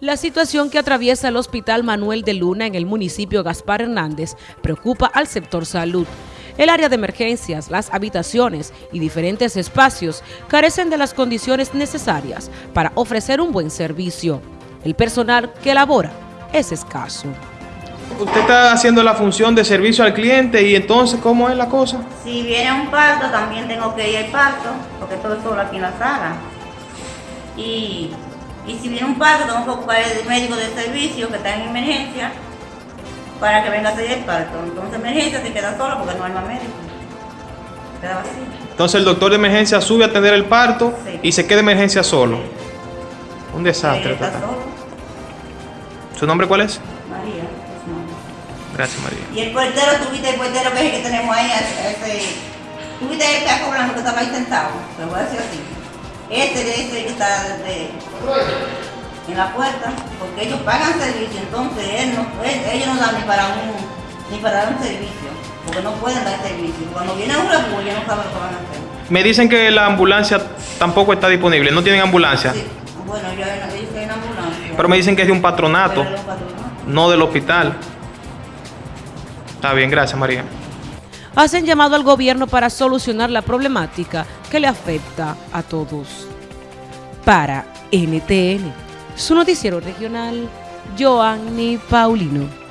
La situación que atraviesa el Hospital Manuel de Luna en el municipio Gaspar Hernández preocupa al sector salud. El área de emergencias, las habitaciones y diferentes espacios carecen de las condiciones necesarias para ofrecer un buen servicio. El personal que labora es escaso. Usted está haciendo la función de servicio al cliente y entonces, ¿cómo es la cosa? Si viene un parto, también tengo que ir al parto, porque todo es solo aquí en la sala. Y y si viene un parto, tengo que ocupar el médico de servicio que está en emergencia para que venga a hacer el parto. Entonces emergencia se queda solo porque no hay más médico. Queda vacío. Entonces el doctor de emergencia sube a atender el parto Sí. y se queda emergencia solo. Un desastre. Está total. solo. ¿Su nombre cuál es? María, es su nombre. Gracias, María. Y el portero, tuviste el portero que es el que tenemos ahí, ese, tuviste el que está cobrando que estaba ahí sentado, lo voy a decir así. Este de ese que está de- en la puerta, porque ellos pagan servicio, entonces él no, él- ellos no dan ni para un ni para un servicio, porque no pueden dar servicio. Cuando viene un refugio, ellos no saben lo que van a hacer. Me dicen que la ambulancia tampoco está disponible, no tienen ambulancia. Sí, bueno, yo ambulancia. Pero me dicen que es de un patronato, no del hospital. Está bien, gracias, María. Hacen llamado al gobierno para solucionar la problemática que le afecta a todos. Para NTN, su noticiero regional, Joanny Paulino.